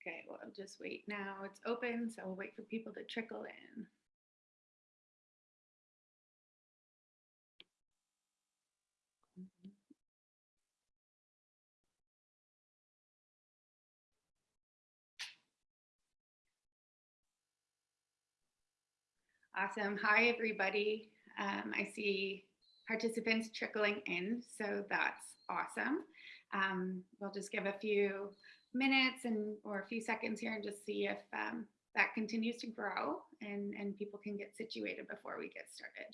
Okay, well, I'll just wait now. It's open, so we'll wait for people to trickle in. Awesome. Hi, everybody. Um, I see participants trickling in, so that's awesome. Um, we'll just give a few minutes and or a few seconds here and just see if um, that continues to grow and, and people can get situated before we get started.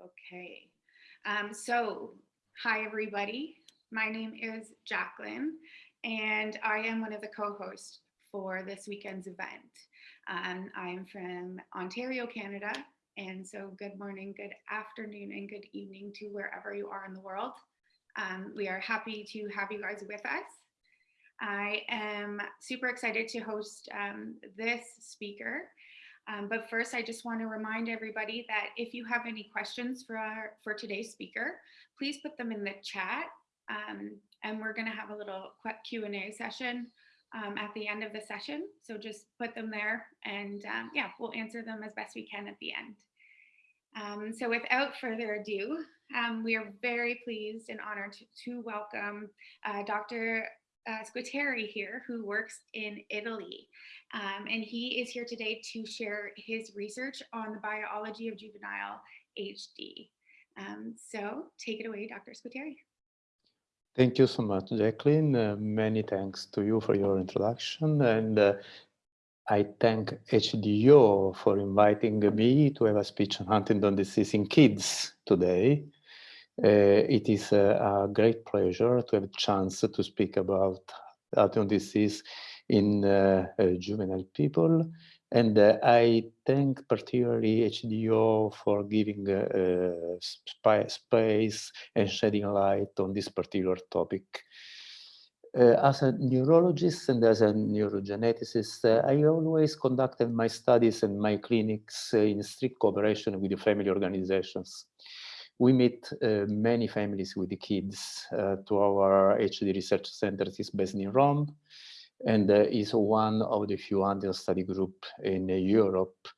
Okay, um, so hi everybody. My name is Jacqueline and I am one of the co-hosts for this weekend's event. Um, I'm from Ontario, Canada, and so good morning, good afternoon, and good evening to wherever you are in the world. Um, we are happy to have you guys with us. I am super excited to host um, this speaker. Um, but first, I just want to remind everybody that if you have any questions for, our, for today's speaker, please put them in the chat. Um, and we're going to have a little Q&A session um, at the end of the session. So just put them there and um, yeah, we'll answer them as best we can at the end. Um, so without further ado, um, we are very pleased and honored to, to welcome uh, Dr. Uh, Squitieri here, who works in Italy. Um, and he is here today to share his research on the biology of juvenile HD. So take it away, Dr. Squitieri. Thank you so much, Jacqueline. Uh, many thanks to you for your introduction. And uh, I thank HDO for inviting me to have a speech on Huntington disease in kids today. Uh, it is a, a, great pleasure to have a chance to speak about Huntington disease in uh, uh, juvenile people. And uh, I thank particularly HDO for giving uh, sp space and shedding light on this particular topic. Uh, as a neurologist and as a neurogeneticist, uh, I always conducted my studies and my clinics uh, in strict cooperation with the family organizations. We meet many families with the kids to our HD research center is based in Rome and is one of the few under study group in Europe,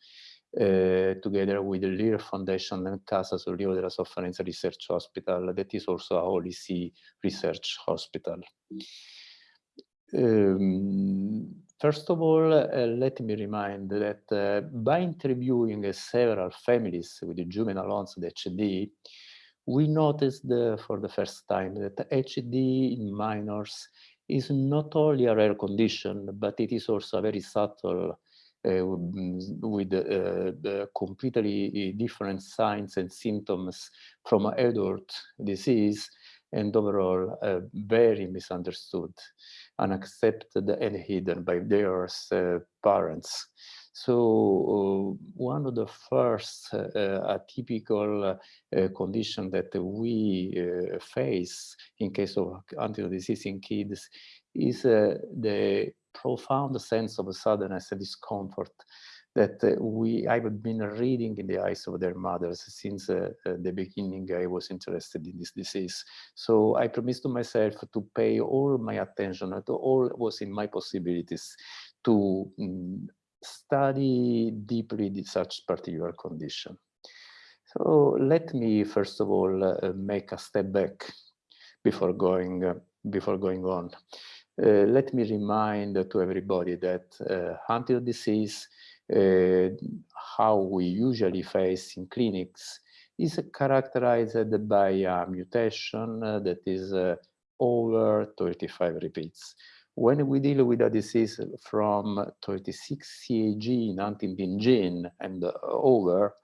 uh, together with the Lear Foundation and Casa Sollievo della Sofferenza Research Hospital, that is also a See research hospital. Um, first of all, uh, let me remind that uh, by interviewing several families with the juvenile onset HD, we noticed for the first time that HD in minors is not only a rare condition, but it is also a very subtle uh, with uh, completely different signs and symptoms from adult disease and overall uh, very misunderstood, unaccepted and hidden by their uh, parents. So uh, one of the first uh, atypical uh, condition that we face in case of Huntington disease in kids is the profound sense of sadness and discomfort that we I've been reading in the eyes of their mothers since uh, the beginning I was interested in this disease. So I promised to myself to pay all my attention to all was in my possibilities to um, study deeply such particular condition. So let me first of all uh, make a step back before going uh, before going on. Uh, let me remind to everybody that uh, Huntington disease, uh, how we usually face in clinics, is characterized by a mutation uh, that is over 35 repeats. When we deal with a disease from 36 CAG in huntingtin gene and over,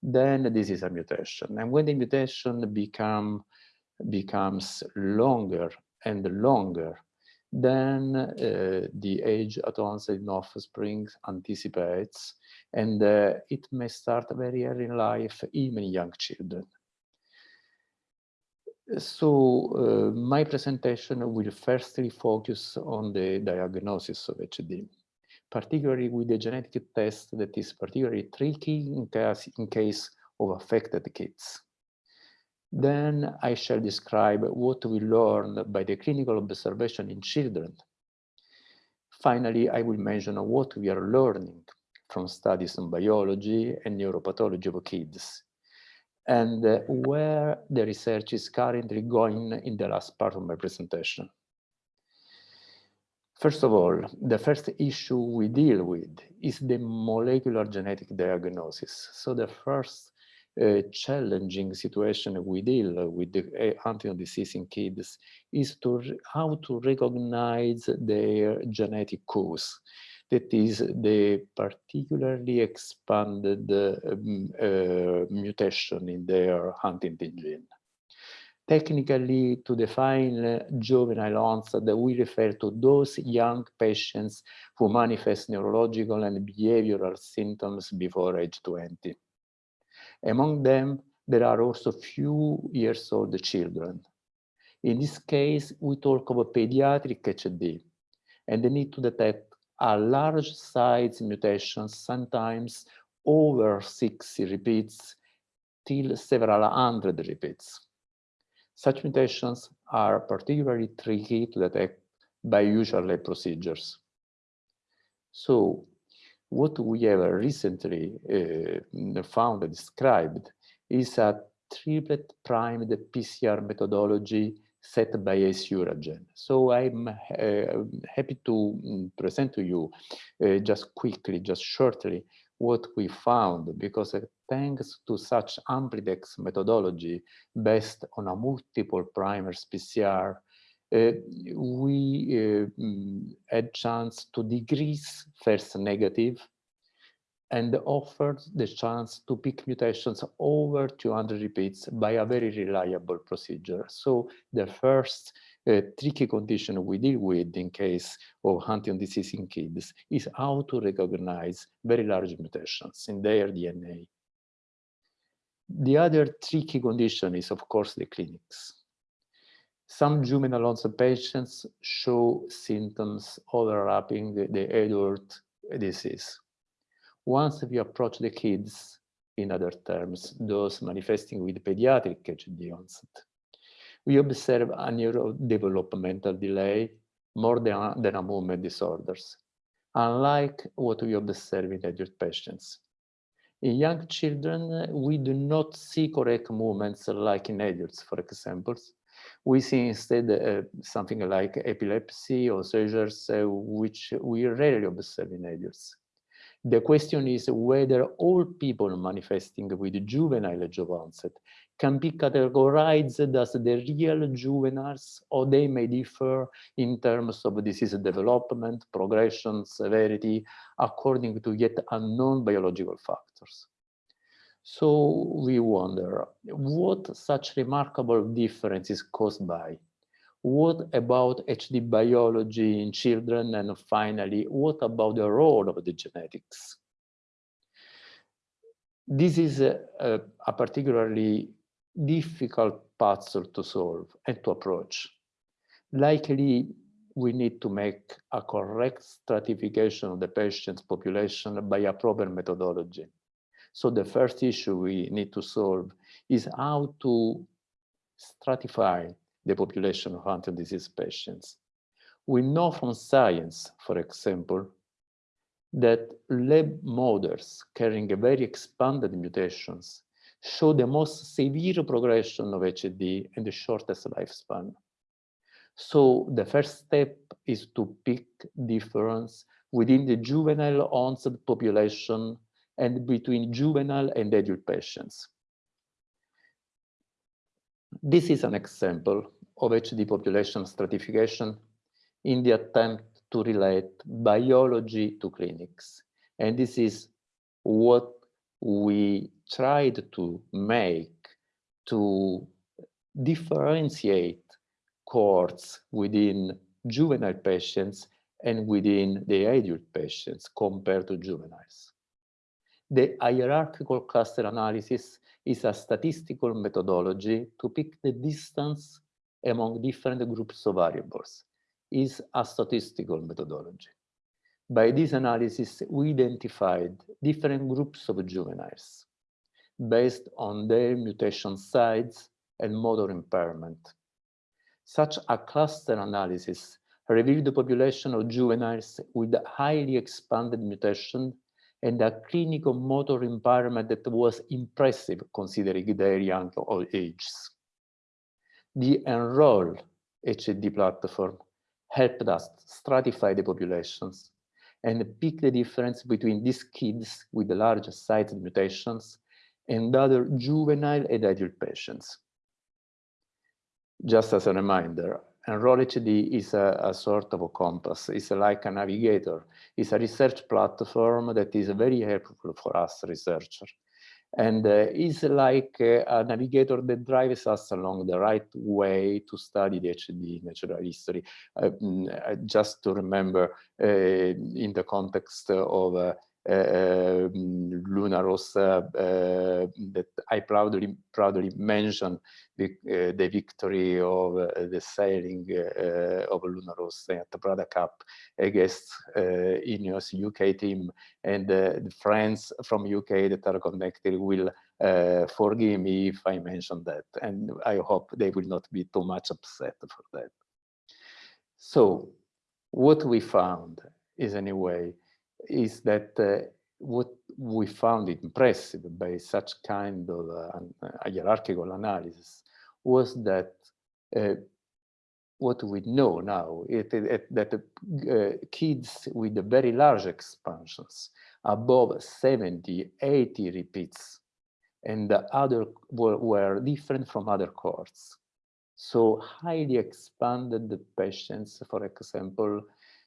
then this is a mutation. And when the mutation become, becomes longer and longer, then uh, the age at onset in offspring anticipates, and uh, it may start very early in life, even young children. So uh, my presentation will firstly focus on the diagnosis of HD, particularly with the genetic test that is particularly tricky in case, in case of affected kids. Then I shall describe what we learned by the clinical observation in children. Finally, I will mention what we are learning from studies on biology and neuropathology of kids and uh, where the research is currently going in the last part of my presentation. First of all, the first issue we deal with is the molecular genetic diagnosis. So the first uh, challenging situation we deal with the uh, Huntington disease in kids is to how to recognize their genetic cause that is the particularly expanded um, uh, mutation in their Huntington gene. Technically, to define juvenile onset, we refer to those young patients who manifest neurological and behavioral symptoms before age 20. Among them, there are also few years old children. In this case, we talk of a pediatric HD and the need to detect are large size mutations, sometimes over 60 repeats till several hundred repeats. Such mutations are particularly tricky to detect by usual procedures. So what we have recently uh, found and described is a triplet primed PCR methodology set by a Asuragen. So I'm uh, happy to mm, present to you uh, just quickly, just shortly, what we found, because uh, thanks to such Amplidex methodology based on a multiple primers PCR, uh, we uh, mm, had chance to decrease first negative and offered the chance to pick mutations over 200 repeats by a very reliable procedure. So the first uh, tricky condition we deal with in case of Huntington disease in kids is how to recognize very large mutations in their DNA. The other tricky condition is, of course, the clinics. Some juvenile onset patients show symptoms overlapping the adult disease. Once we approach the kids, in other terms, those manifesting with pediatric HD onset, we observe a neurodevelopmental delay more than, than a movement disorders, unlike what we observe in adult patients. In young children, we do not see correct movements like in adults, for example. We see instead uh, something like epilepsy or seizures, uh, which we rarely observe in adults. The question is whether all people manifesting with juvenile age of onset can be categorized as the real juveniles or they may differ in terms of disease development, progression, severity, according to yet unknown biological factors. So we wonder what such remarkable difference is caused by what about HD biology in children? And finally, what about the role of the genetics? This is a, a, a particularly difficult puzzle to solve and to approach. Likely, we need to make a correct stratification of the patient's population by a proper methodology. So the first issue we need to solve is how to stratify the population of Huntington disease patients. We know from science, for example, that lab models carrying very expanded mutations show the most severe progression of HD and the shortest lifespan. So the first step is to pick difference within the juvenile onset population and between juvenile and adult patients. This is an example of HD population stratification in the attempt to relate biology to clinics. And this is what we tried to make to differentiate cohorts within juvenile patients and within the adult patients compared to juveniles. The hierarchical cluster analysis is a statistical methodology to pick the distance among different groups of variables, is a statistical methodology. By this analysis, we identified different groups of juveniles based on their mutation sites and motor impairment. Such a cluster analysis revealed the population of juveniles with highly expanded mutation and a clinical motor impairment that was impressive considering their young ages. The Enroll HD platform helped us stratify the populations and pick the difference between these kids with the larger size mutations and other juvenile and adult patients. Just as a reminder, Enroll HD is a, a, sort of a compass. It's like a navigator. It's a research platform that is very helpful for us researchers. And uh, it's like uh, a navigator that drives us along the right way to study the HD natural history. Uh, just to remember, uh, in the context of uh, uh, Luna Rossa uh, that I proudly proudly mentioned the, uh, the victory of the sailing of Luna Rossa at the Prada Cup against Ineos UK team and the friends from UK that are connected will uh, forgive me if I mention that, and I hope they will not be too much upset for that. So, what we found is anyway is that uh, what we found impressive by such kind of uh, hierarchical analysis was that uh, what we know now is that uh, kids with very large expansions above 70 80 repeats and the other were, were different from other cohorts. So highly expanded patients for example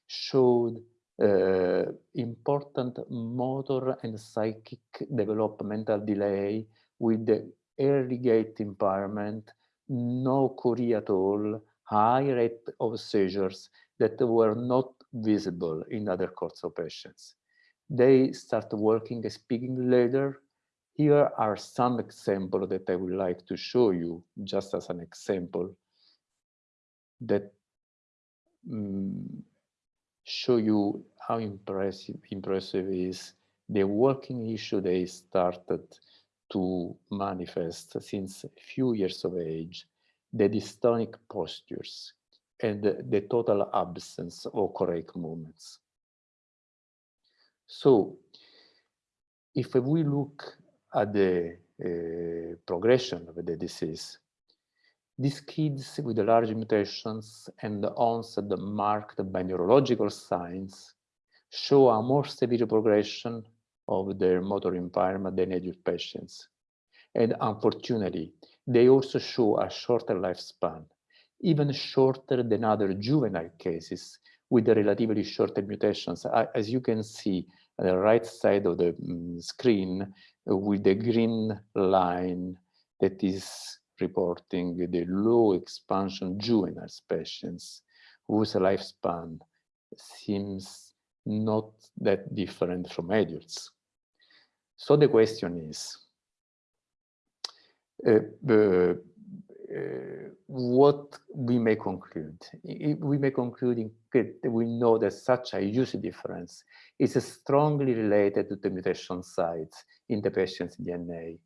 showed uh, important motor and psychic developmental delay with the early gait impairment, no chorea at all, high rate of seizures that were not visible in other cohorts of patients. They start working speaking later. Here are some examples that I would like to show you just as an example that um, show you how impressive impressive is the working issue they started to manifest since a few years of age, the dystonic postures and the, the total absence of correct movements. So if we look at the uh, progression of the disease, these kids with large mutations and onset marked by neurological signs show a more severe progression of their motor impairment than adult patients. And unfortunately, they also show a shorter lifespan, even shorter than other juvenile cases with relatively shorter mutations. As you can see on the right side of the mm, screen with the green line that is reporting the low expansion juvenile patients whose lifespan seems not that different from adults. So the question is, uh, uh, what we may conclude? We may conclude that we know that such a huge difference is strongly related to the mutation sites in the patient's DNA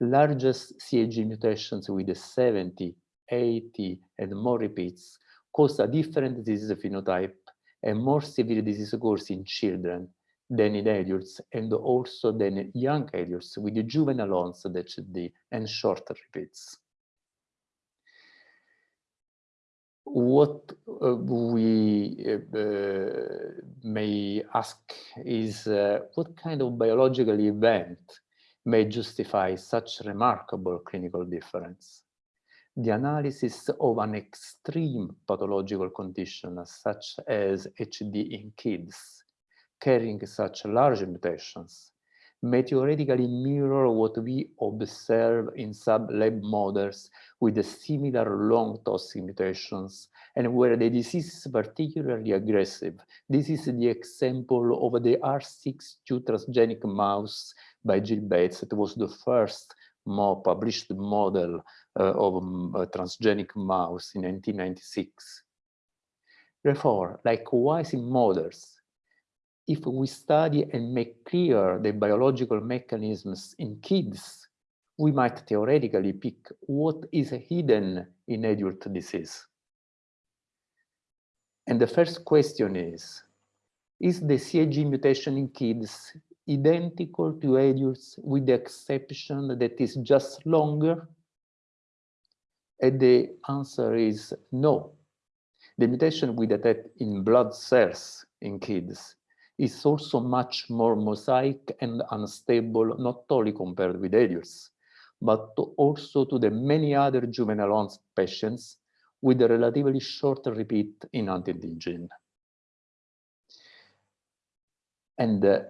largest CAG mutations with 70, 80, and more repeats cause a different disease phenotype and more severe disease course in children than in adults and also than young adults with juvenile onset HD and shorter repeats. What uh, we uh, may ask is uh, what kind of biological event may justify such remarkable clinical difference. The analysis of an extreme pathological condition such as HD in kids carrying such large mutations may theoretically mirror what we observe in sub-lab models with similar long toxic mutations and where the disease is particularly aggressive. This is the example of the R6 2 transgenic mouse by Gill Bates. It was the first more published model uh, of um, a transgenic mouse in 1996. Therefore, likewise in models, if we study and make clear the biological mechanisms in kids, we might theoretically pick what is hidden in adult disease. And the first question is, is the CAG mutation in kids identical to adults with the exception that is just longer? And the answer is no. The mutation we detect in blood cells in kids is also much more mosaic and unstable, not only compared with adults, but also to the many other juvenile onset patients with a relatively short repeat in huntingtin gene. And uh,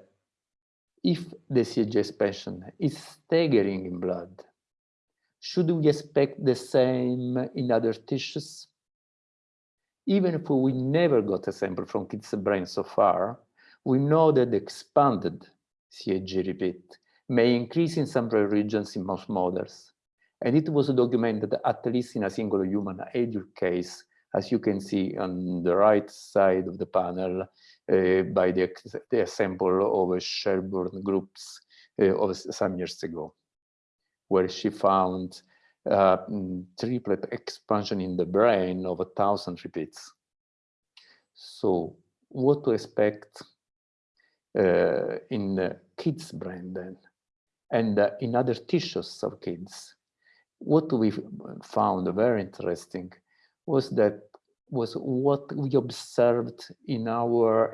if the CAG expansion is staggering in blood, should we expect the same in other tissues? Even if we never got a sample from kids' brain so far, we know that the expanded CAG repeat may increase in some regions in most models. And it was documented at least in a single human adult case, as you can see on the right side of the panel by the, the of Shelbourne groups uh, of some years ago, where she found uh, triplet expansion in the brain of a thousand repeats. So what to expect uh, in the kids' brain then, and uh, in other tissues of kids. What we found very interesting was that was what we observed in our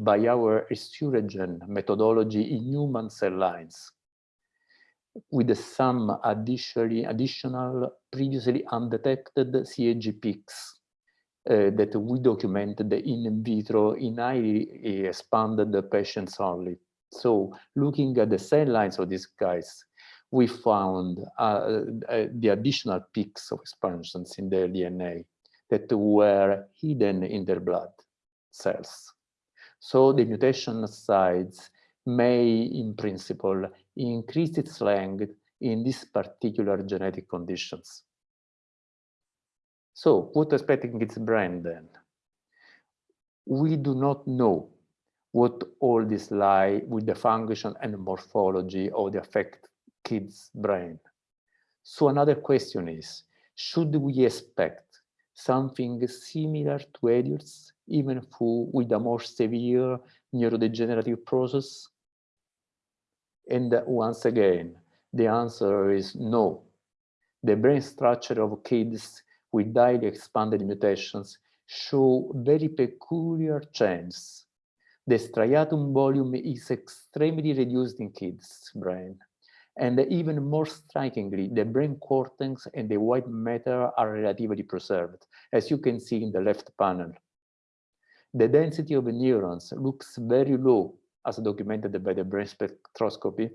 by our Asuragen methodology in human cell lines with some additionally additional previously undetected CAG peaks uh, that we documented in vitro in highly expanded patients only. So looking at the cell lines of these guys, we found uh, uh, the additional peaks of expansions in their DNA that were hidden in their blood cells. So the mutation sites may, in principle, increase its length in these particular genetic conditions. So what expecting its brain then? We do not know what all this lie with the function and morphology of the affected kid's brain. So another question is, should we expect something similar to adults, even with a more severe neurodegenerative process? And once again, the answer is no. The brain structure of kids with highly expanded mutations show very peculiar changes. The striatum volume is extremely reduced in kids' brain. And even more strikingly, the brain cortex and the white matter are relatively preserved, as you can see in the left panel. The density of the neurons looks very low, as documented by the brain spectroscopy,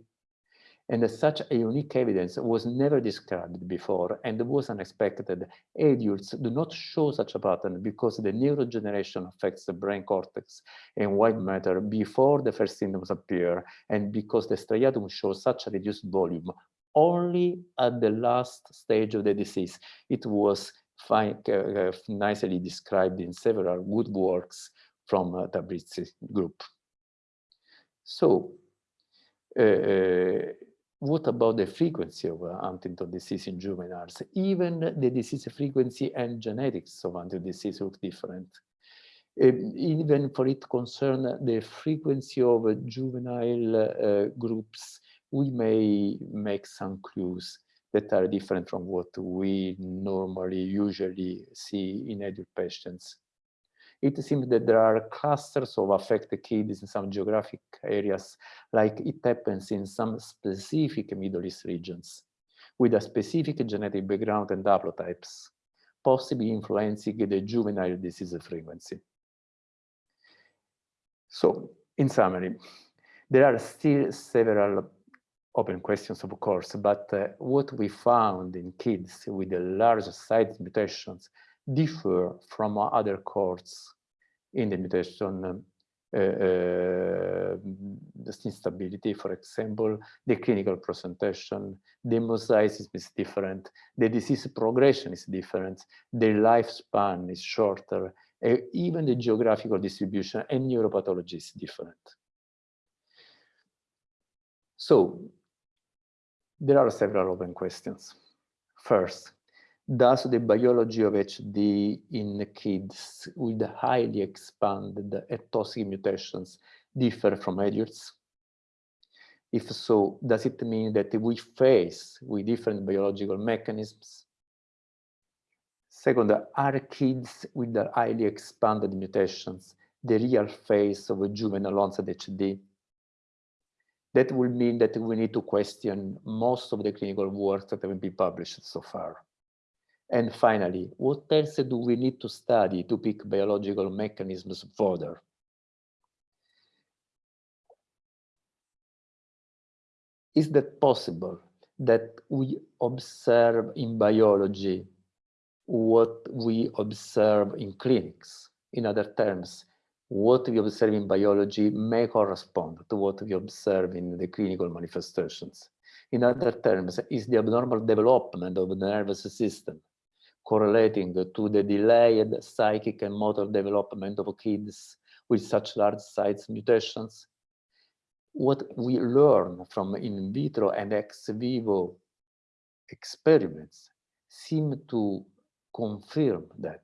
and such a unique evidence was never described before and was unexpected. Adults do not show such a pattern because the neurodegeneration affects the brain cortex and white matter before the first symptoms appear and because the striatum shows such a reduced volume only at the last stage of the disease. It was fine, uh, nicely described in several good works from uh, Tabrizi group. So, uh, what about the frequency of uh, Huntington disease in juveniles? Even the disease frequency and genetics of Huntington disease look different. Uh, even for it concern the frequency of uh, juvenile uh, groups, we may make some clues that are different from what we normally usually see in adult patients it seems that there are clusters of affected kids in some geographic areas, like it happens in some specific Middle East regions, with a specific genetic background and haplotypes, possibly influencing the juvenile disease frequency. So, in summary, there are still several open questions, of course, but uh, what we found in kids with the large size mutations differ from other cohorts in the mutation uh, uh, instability, for example, the clinical presentation, the mosaicism is different, the disease progression is different, the lifespan is shorter, uh, even the geographical distribution and neuropathology is different. So there are several open questions. First, does the biology of HD in kids with highly expanded toxic mutations differ from adults? If so, does it mean that we face with different biological mechanisms? Second, are kids with the highly expanded mutations the real face of a juvenile onset HD? That would mean that we need to question most of the clinical work that have been published so far. And finally, what else do we need to study to pick biological mechanisms further? Is that possible that we observe in biology what we observe in clinics? In other terms, what we observe in biology may correspond to what we observe in the clinical manifestations. In other terms, is the abnormal development of the nervous system correlating to the delayed psychic and motor development of kids with such large size mutations. What we learn from in vitro and ex vivo experiments seem to confirm that.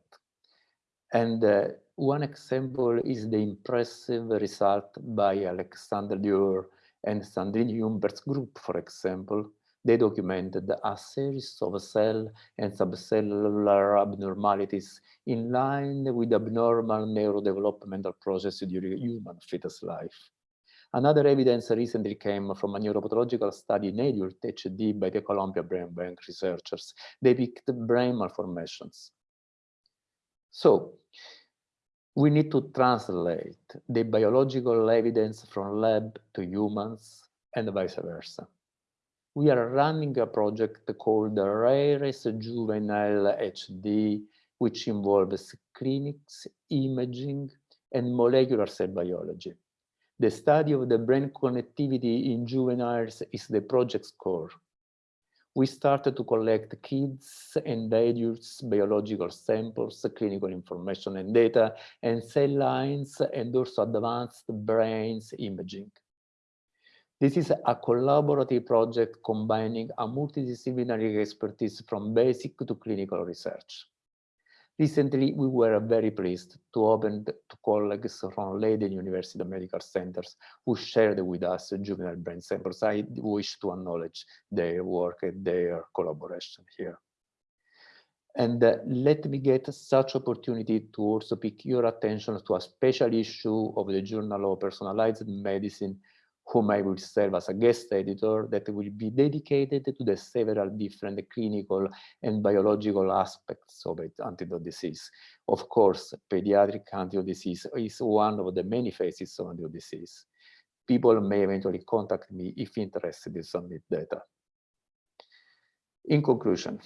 And uh, one example is the impressive result by Alexandra Durr and Sandrine Humbert's group, for example, they documented a series of cell and subcellular abnormalities in line with abnormal neurodevelopmental processes during human fetus life. Another evidence recently came from a neuropathological study in adult HD by the Columbia Brain Bank researchers. They picked brain malformations. So, we need to translate the biological evidence from lab to humans and vice versa we are running a project called Rarest Juvenile HD, which involves clinics, imaging, and molecular cell biology. The study of the brain connectivity in juveniles is the project's core. We started to collect kids and adults biological samples, clinical information and data, and cell lines, and also advanced brains imaging. This is a collaborative project combining a multidisciplinary expertise from basic to clinical research. Recently, we were very pleased to open to colleagues from Leiden University Medical Centers who shared with us juvenile brain samples. I wish to acknowledge their work and their collaboration here. And uh, let me get such opportunity to also pick your attention to a special issue of the Journal of Personalized Medicine whom I will serve as a guest editor that will be dedicated to the several different clinical and biological aspects of it, Huntington disease. Of course, pediatric Huntington disease is one of the many phases of Huntington disease. People may eventually contact me if interested in submit data. In conclusion,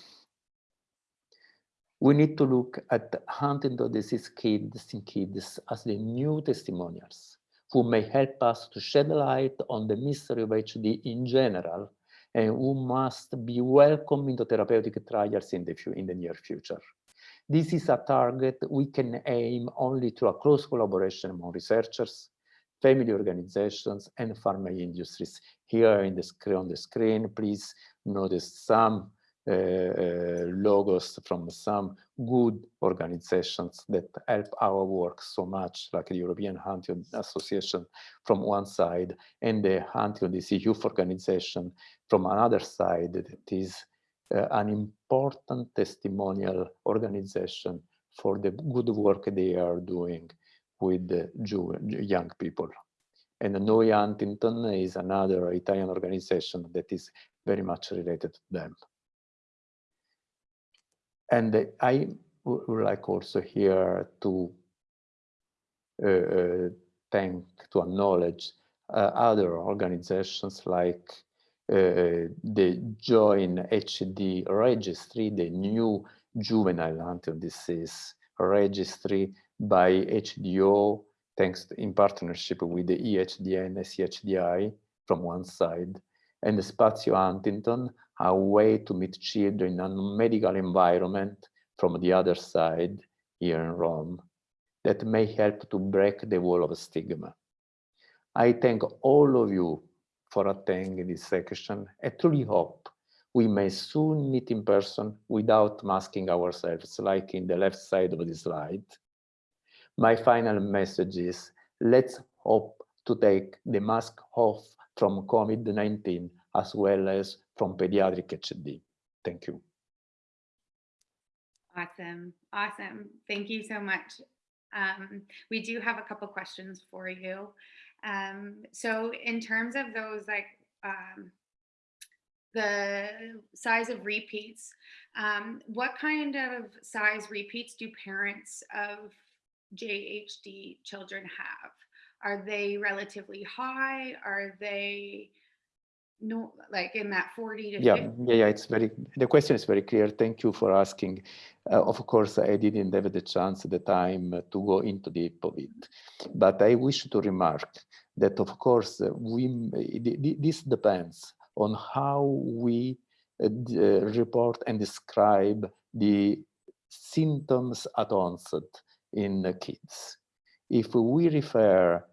we need to look at Huntington disease kids in kids as the new testimonials who may help us to shed light on the mystery of HD in general and who must be welcome into therapeutic trials in the, in the near future. This is a target we can aim only through a close collaboration among researchers, family organizations, and pharma industries. Here in the on the screen, please notice some logos from some good organizations that help our work so much, like the European Huntington Association from one side and the Huntington Disease Youth Organization from another side that is uh, an important testimonial organization for the good work they are doing with the young people. And Noi Huntington is another Italian organization that is very much related to them. And I would like also here to uh, uh, thank, to acknowledge uh, other organizations like uh, the Join HD registry, the new juvenile Huntington disease registry by HDO thanks to- in partnership with the EHDN and CHDI from one side, and Spazio Huntington, a way to meet children in a medical environment from the other side here in Rome that may help to break the wall of stigma. I thank all of you for attending this section. I truly hope we may soon meet in person without masking ourselves, like in the left side of the slide. My final message is, let's hope to take the mask off from COVID-19 as well as from pediatric HD. Thank you. Awesome, awesome. Thank you so much. Um, we do have a couple questions for you. Um, so in terms of those like um, the size of repeats, um, what kind of size repeats do parents of JHD children have? Are they relatively high? Are they no like in that 40 to Yeah, 50? yeah, yeah, it's very, the question is very clear. Thank you for asking. Uh, of course, I didn't have the chance at the time uh, to go into deep of it, but I wish to remark that of course uh, we, th- this depends on how we uh, report and describe the symptoms at onset in the kids. If we refer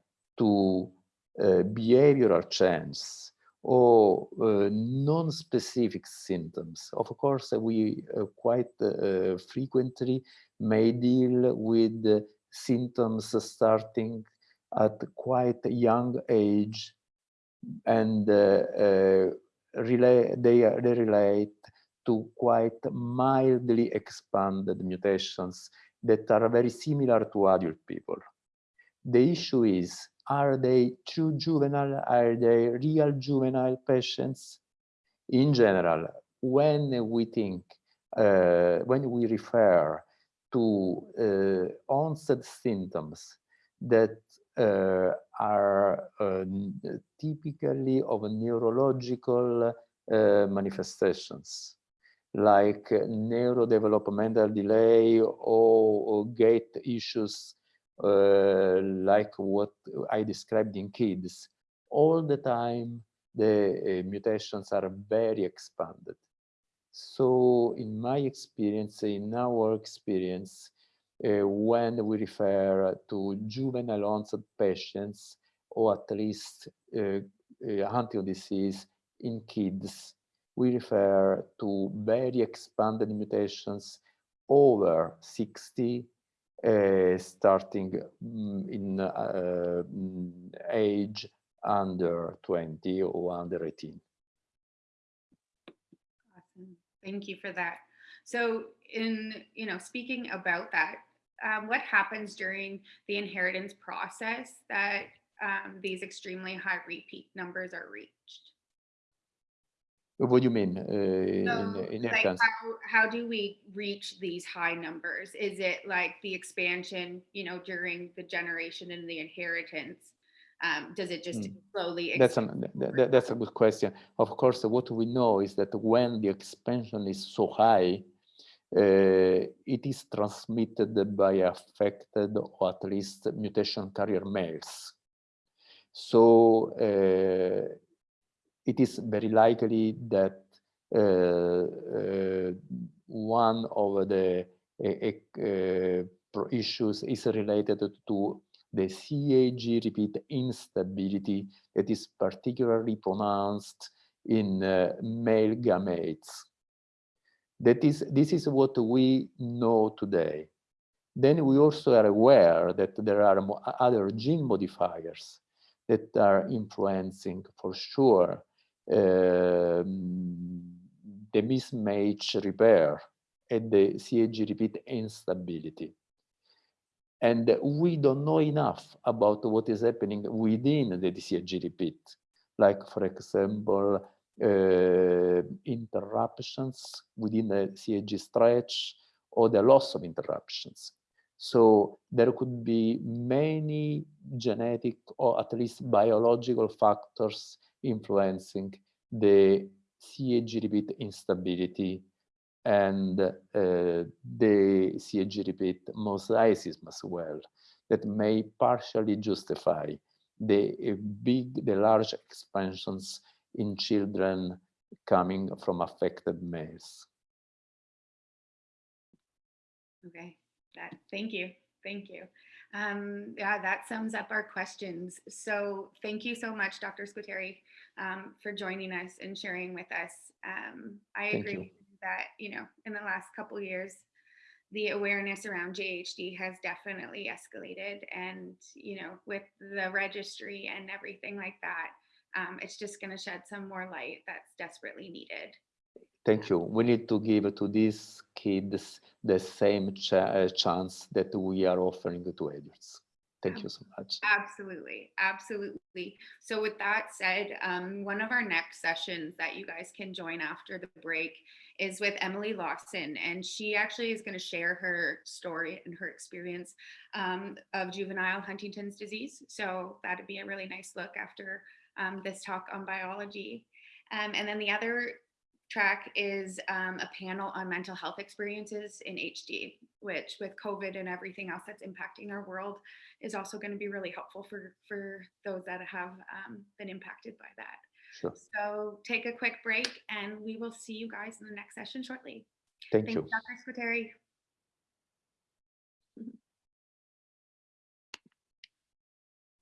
to uh, behavioral changes or uh, non-specific symptoms. Of course, we uh, quite uh, frequently may deal with symptoms starting at quite a young age and uh, uh, relate, they, they relate to quite mildly expanded mutations that are very similar to adult people. The issue is, are they true juvenile? Are they real juvenile patients? In general, when we think, uh, when we refer to uh, onset symptoms that uh, are uh, typically of neurological uh, manifestations, like neurodevelopmental delay or, or gait issues like what I described in kids, all the time the uh, mutations are very expanded. So in my experience, in our experience, uh, when we refer to juvenile onset patients, or at least uh, uh, disease in kids, we refer to very expanded mutations over 60 uh, starting mm, in uh, age under 20 or under 18. Awesome. Thank you for that. So in, you know, speaking about that, um, what happens during the inheritance process that um, these extremely high repeat numbers are reached? What do you mean uh, So, in, like inheritance? how, how do we reach these high numbers? Is it like the expansion, you know, during the generation and the inheritance? Um, does it just Mm. slowly? That's an, th- th- that's a good question. Of course, what we know is that when the expansion is so high, uh, it is transmitted by affected or at least mutation carrier males. So uh, it is very likely that uh, uh, one of the uh, issues is related to the CAG repeat instability that is particularly pronounced in uh, male gametes. That is, this is what we know today. Then we also are aware that there are other gene modifiers that are influencing for sure the mismatch repair and the CAG repeat instability. And we don't know enough about what is happening within the CAG repeat, like for example, uh, interruptions within the CAG stretch or the loss of interruptions. So there could be many genetic or at least biological factors influencing the CAG repeat instability and uh, the CAG repeat mosaicism as well. that may partially justify the uh, big, the large expansions in children coming from affected males. Okay, that, thank you, thank you. Um, yeah, that sums up our questions. So thank you so much, Dr. Squitieri, um, for joining us and sharing with us. Um, I Thank agree you. that, you know, in the last couple years, the awareness around JHD has definitely escalated and, you know, with the registry and everything like that, um, it's just going to shed some more light that's desperately needed. Thank you. We need to give to these kids the same ch uh, chance that we are offering to adults. Thank you so much. Absolutely, absolutely. So with that said, um, one of our next sessions that you guys can join after the break is with Emily Lawson, and she actually is going to share her story and her experience um, of juvenile Huntington's disease. So that'd be a really nice look after um, this talk on biology. Um, and then the other track is um, a panel on mental health experiences in HD, which with COVID and everything else that's impacting our world is also going to be really helpful for, for those that have um, been impacted by that. Sure. So take a quick break and we will see you guys in the next session shortly. Thank Thank you. Dr.